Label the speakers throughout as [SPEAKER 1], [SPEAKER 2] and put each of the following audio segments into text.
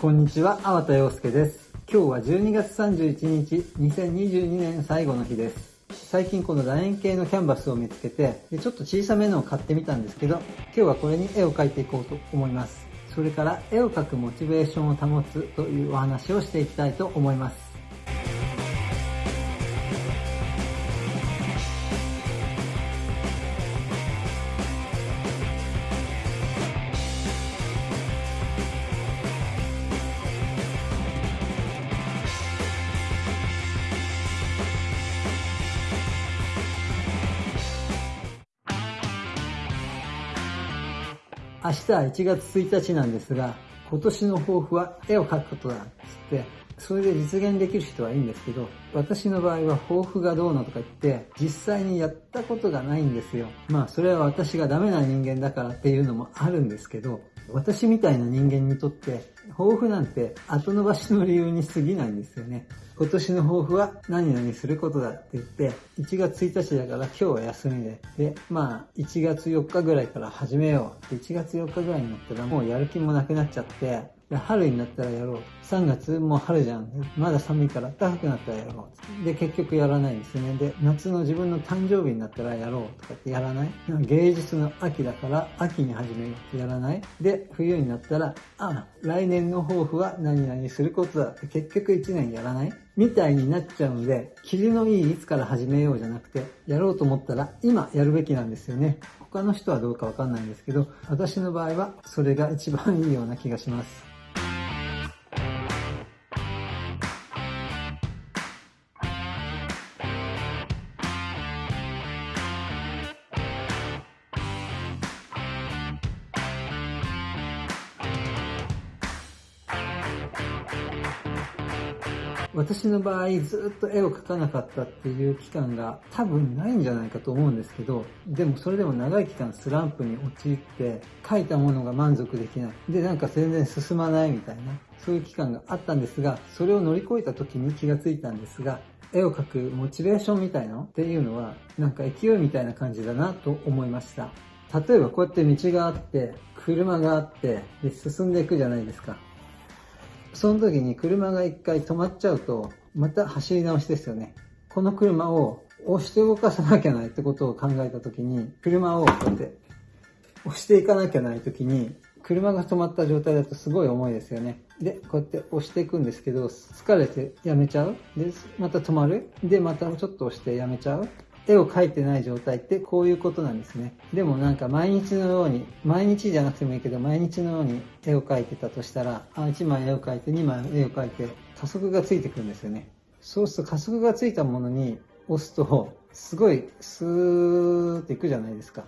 [SPEAKER 1] こんにちは、粟田洋介です。今日は12月31日、2022年最後の日です。最近この楕円形のキャンバスを見つけてで、ちょっと小さめのを買ってみたんですけど、今日はこれに絵を描いていこうと思います。それから絵を描くモチベーションを保つというお話をしていきたいと思います。明日は1月1日なんですが、今年の抱負は絵を描くことだっつって、それで実現できる人はいいんですけど、私の場合は抱負がどうのとか言って、実際にやったことがないんですよ。まあそれは私がダメな人間だからっていうのもあるんですけど、私みたいな人間にとって、抱負なんて後伸ばしの理由に過ぎないんですよね。今年の抱負は何々することだって言って、1月1日だから今日は休みで、で、まあ1月4日ぐらいから始めよう。1月4日ぐらいになったらもうやる気もなくなっちゃって、春になったらやろう。3月もう春じゃん。まだ寒いから暖かくなったらやろう。で、結局やらないんですね。で、夏の自分の誕生日になったらやろうとかってやらない？芸術の秋だから秋に始めようってやらない？で、冬になったら、あ、来年の抱負は何々することだって結局1年やらない？みたいになっちゃうので、霧のいいいつから始めようじゃなくて、やろうと思ったら今やるべきなんですよね。他の人はどうかわかんないんですけど、私の場合はそれが一番いいような気がします。私の場合ずっと絵を描かなかったっていう期間が多分ないんじゃないかと思うんですけど、でもそれでも長い期間スランプに陥って描いたものが満足できない。で、なんか全然進まないみたいな、そういう期間があったんですが、それを乗り越えた時に気がついたんですが、絵を描くモチベーションみたいの？っていうのは、なんか勢いみたいな感じだなと思いました。例えばこうやって道があって、車があって、で進んでいくじゃないですか。その時に車が一回止まっちゃうと、また走り直しですよね。この車を押して動かさなきゃないってことを考えた時に、車をこうやって押していかなきゃない時に、車が止まった状態だとすごい重いですよね。で、こうやって押していくんですけど、疲れてやめちゃう。で、また止まる。で、またちょっと押してやめちゃう。絵を描いてない状態ってこういうことなんですね。でもなんか毎日のように、毎日じゃなくてもいいけど、毎日のように絵を描いてたとしたら、あ1枚絵を描いて、2枚絵を描いて、加速がついてくるんですよね。そうすると加速がついたものに押すと、すごいスーっていくじゃないですか。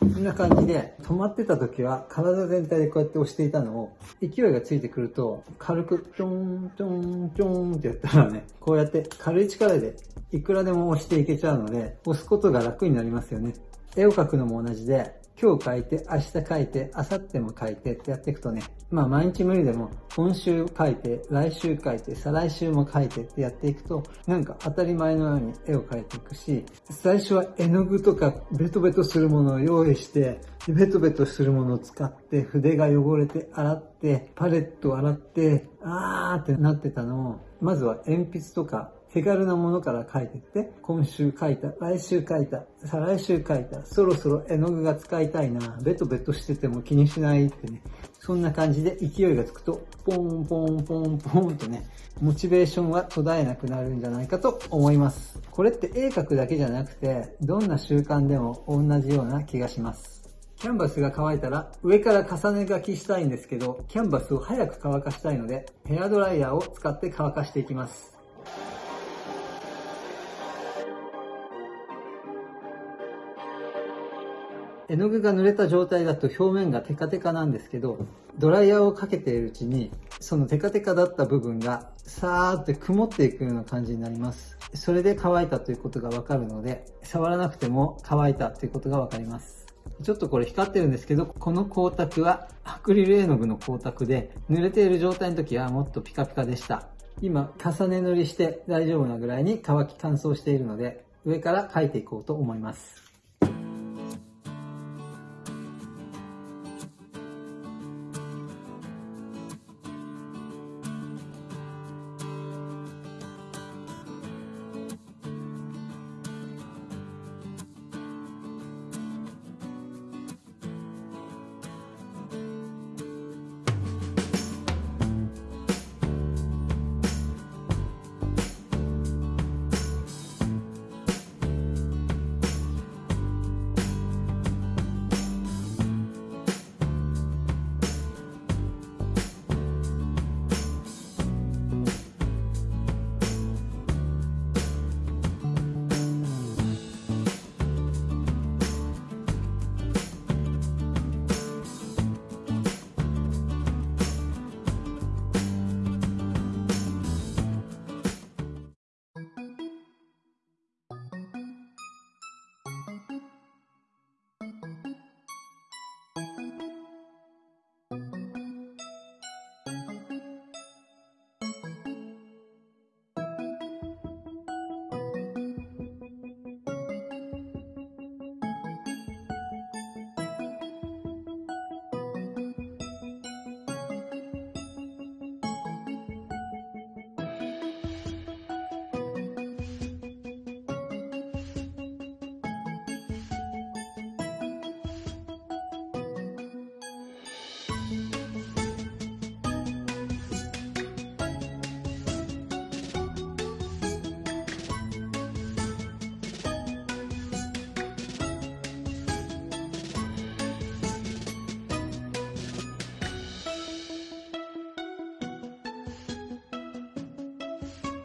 [SPEAKER 1] こんな感じで、止まってた時は体全体でこうやって押していたのを、勢いがついてくると、軽く、ちょん、ちょん、ちょんってやったらね、こうやって軽い力でいくらでも押していけちゃうので、押すことが楽になりますよね。絵を描くのも同じで、今日書いて、明日書いて、明後日も書いてってやっていくとね、まあ毎日無理でも、今週書いて、来週書いて、再来週も書いてってやっていくと、なんか当たり前のように絵を描いていくし、最初は絵の具とかベトベトするものを用意して、ベトベトするものを使って筆が汚れて洗って、パレットを洗って、あーってなってたのを、まずは鉛筆とか手軽なものから書いてって、今週書いた、来週書いた、再来週書いた、そろそろ絵の具が使いたいな、ベトベトしてても気にしないってね、そんな感じで勢いがつくと、ポンポンポンポンとね、モチベーションは途絶えなくなるんじゃないかと思います。これって絵描くだけじゃなくて、どんな習慣でも同じような気がします。キャンバスが乾いたら上から重ね書きしたいんですけど、キャンバスを早く乾かしたいので、ヘアドライヤーを使って乾かしていきます。絵の具が濡れた状態だと表面がテカテカなんですけど、ドライヤーをかけているうちに、そのテカテカだった部分が、さーって曇っていくような感じになります。それで乾いたということがわかるので、触らなくても乾いたということがわかります。ちょっとこれ光ってるんですけど、この光沢はアクリル絵の具の光沢で、濡れている状態の時はもっとピカピカでした。今、重ね塗りして大丈夫なぐらいに乾き乾燥しているので、上から描いていこうと思います。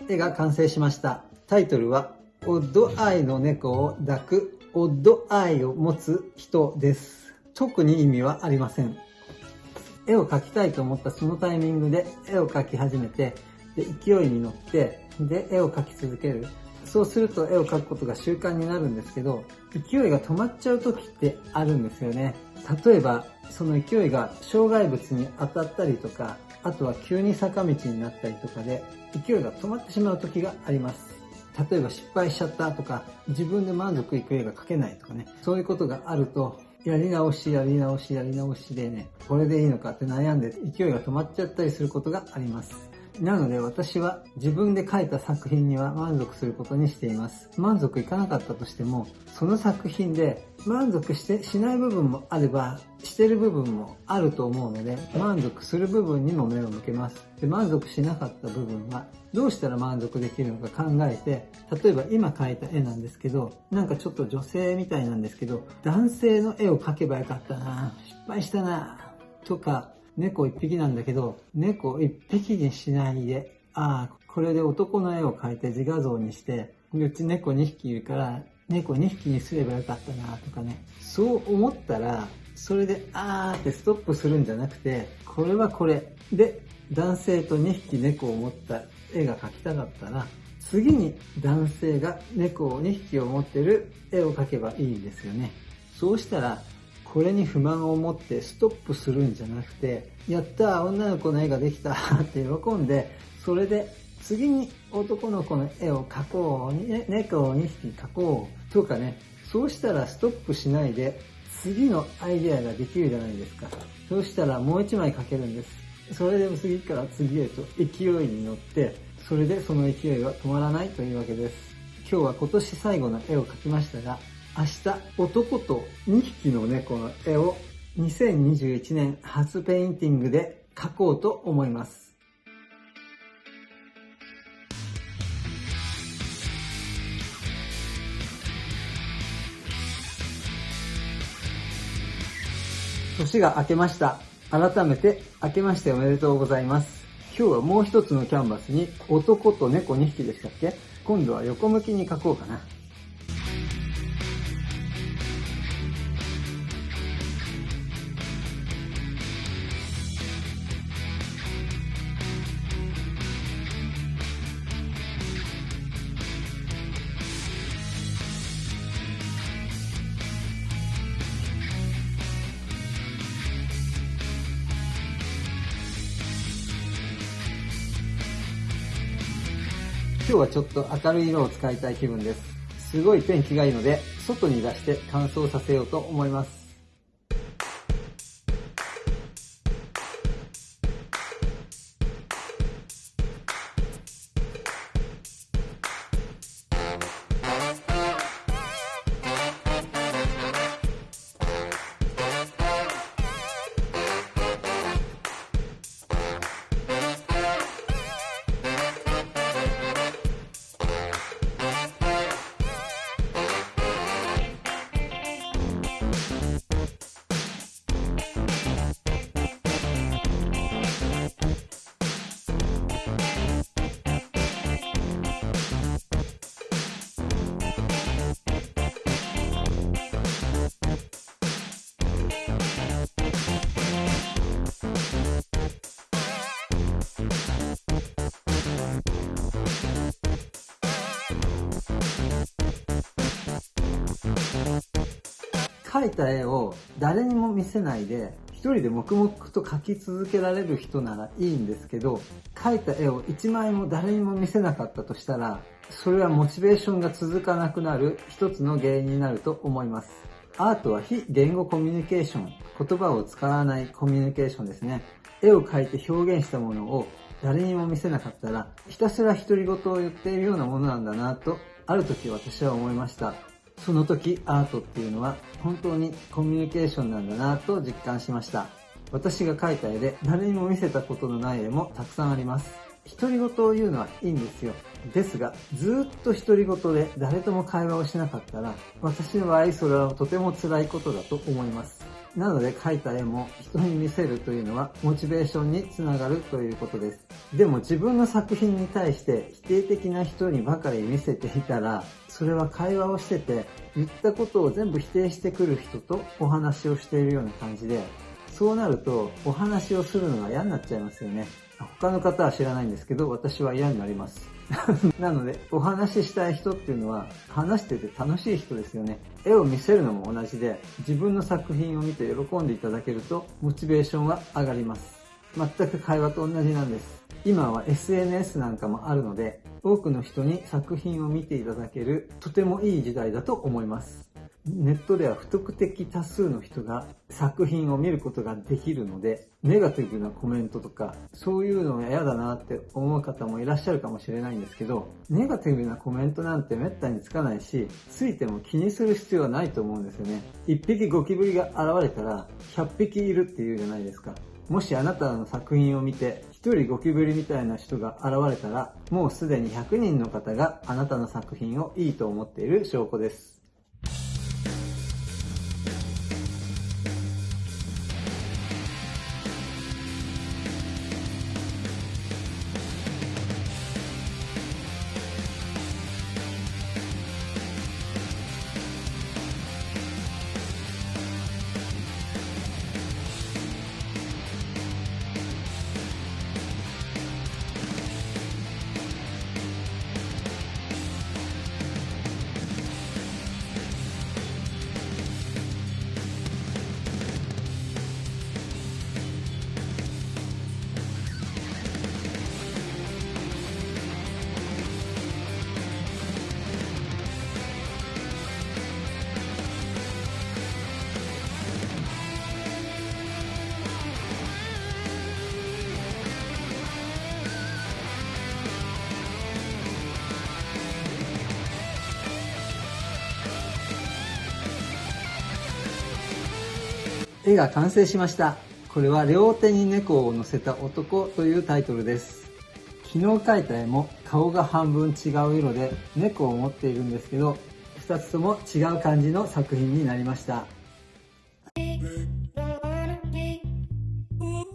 [SPEAKER 1] 絵が完成しました。タイトルは、オッドアイの猫を抱く、オッドアイを持つ人です。特に意味はありません。絵を描きたいと思ったそのタイミングで絵を描き始めて、で勢いに乗って、で、絵を描き続ける。そうすると絵を描くことが習慣になるんですけど、勢いが止まっちゃう時ってあるんですよね。例えば、その勢いが障害物に当たったりとか、あとは急に坂道になったりとかで、勢いが止まってしまう時があります。例えば失敗しちゃったとか、自分で満足いく絵が描けないとかね、そういうことがあると、やり直し、やり直し、やり直しでね、これでいいのかって悩んで勢いが止まっちゃったりすることがあります。なので私は自分で描いた作品には満足することにしています。満足いかなかったとしても、その作品で満足してしない部分もあれば、してる部分もあると思うので、満足する部分にも目を向けます。で満足しなかった部分は、どうしたら満足できるのか考えて、例えば今描いた絵なんですけど、なんかちょっと女性みたいなんですけど、男性の絵を描けばよかったな失敗したなとか、猫一匹なんだけど、猫一匹にしないで、ああ、これで男の絵を描いて自画像にして、うち猫2匹いるから、猫2匹にすればよかったなとかね。そう思ったら、それで、あーってストップするんじゃなくて、これはこれ。で、男性と2匹猫を持った絵が描きたかったら、次に男性が猫を2匹を持ってる絵を描けばいいんですよね。そうしたら、これに不満を持ってストップするんじゃなくて、やった女の子の絵ができたって喜んで、それで次に男の子の絵を描こう、ね、猫を2匹描こうとかね、そうしたらストップしないで次のアイデアができるじゃないですか。そうしたらもう1枚描けるんです。それでも次から次へと勢いに乗って、それでその勢いは止まらないというわけです。今日は今年最後の絵を描きましたが、明日男と2匹の猫の絵を2021年初ペインティングで描こうと思います。年が明けました。改めて明けましておめでとうございます。今日はもう一つのキャンバスに男と猫2匹でしたっけ？今度は横向きに描こうかな。今日はちょっと明るい色を使いたい気分です。すごい天気がいいので、外に出して乾燥させようと思います。描いた絵を誰にも見せないで一人で黙々と描き続けられる人ならいいんですけど描いた絵を一枚も誰にも見せなかったとしたらそれはモチベーションが続かなくなる一つの原因になると思います。アートは非言語コミュニケーション言葉を使わないコミュニケーションですね。絵を描いて表現したものを誰にも見せなかったらひたすら独り言を言っているようなものなんだなとある時私は思いました。その時アートっていうのは本当にコミュニケーションなんだなと実感しました。私が描いた絵で誰にも見せたことのない絵もたくさんあります。独り言を言うのはいいんですよ。ですが、ずっと独り言で誰とも会話をしなかったら、私の場合それはとても辛いことだと思います。なので描いた絵も人に見せるというのはモチベーションにつながるということです。でも自分の作品に対して否定的な人にばかり見せていたら、それは会話をしてて、言ったことを全部否定してくる人とお話をしているような感じで、そうなるとお話をするのが嫌になっちゃいますよね。他の方は知らないんですけど、私は嫌になります。なので、お話ししたい人っていうのは、話してて楽しい人ですよね。絵を見せるのも同じで、自分の作品を見て喜んでいただけると、モチベーションは上がります。全く会話と同じなんです。今は SNS なんかもあるので、多くの人に作品を見ていただける、とてもいい時代だと思います。ネットでは不特定多数の人が作品を見ることができるので、ネガティブなコメントとか、そういうのが嫌だなって思う方もいらっしゃるかもしれないんですけど、ネガティブなコメントなんて滅多につかないし、ついても気にする必要はないと思うんですよね。一匹ゴキブリが現れたら、100匹いるっていうじゃないですか。もしあなたの作品を見て、一人ゴキブリみたいな人が現れたら、もうすでに100人の方があなたの作品をいいと思っている証拠です。絵が完成しました。これは両手に猫を乗せた男というタイトルです。昨日描いた絵も顔が半分違う色で猫を持っているんですけど、2つとも違う感じの作品になりました。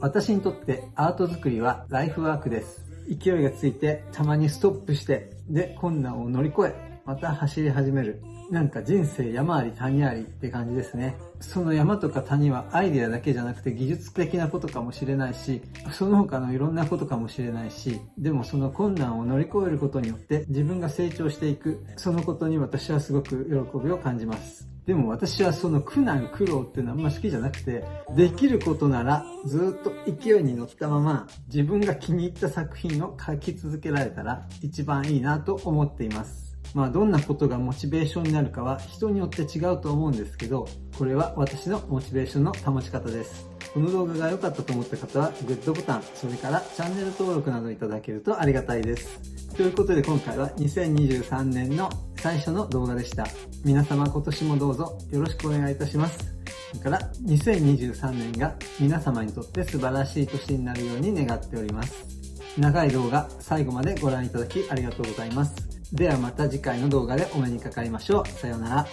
[SPEAKER 1] 私にとってアート作りはライフワークです。勢いがついてたまにストップして、で困難を乗り越え、また走り始める。なんか人生山あり谷ありって感じですね。その山とか谷はアイデアだけじゃなくて技術的なことかもしれないし、その他のいろんなことかもしれないし、でもその困難を乗り越えることによって自分が成長していく、そのことに私はすごく喜びを感じます。でも私はその苦難苦労っていうのはあんま好きじゃなくて、できることならずっと勢いに乗ったまま自分が気に入った作品を描き続けられたら一番いいなと思っています。まあどんなことがモチベーションになるかは人によって違うと思うんですけど、これは私のモチベーションの保ち方です。この動画が良かったと思った方はグッドボタン、それからチャンネル登録などいただけるとありがたいです。ということで今回は2023年の最初の動画でした。皆様今年もどうぞよろしくお願いいたします。それから2023年が皆様にとって素晴らしい年になるように願っております。長い動画最後までご覧いただきありがとうございます。ではまた次回の動画でお目にかかりましょう。さようなら。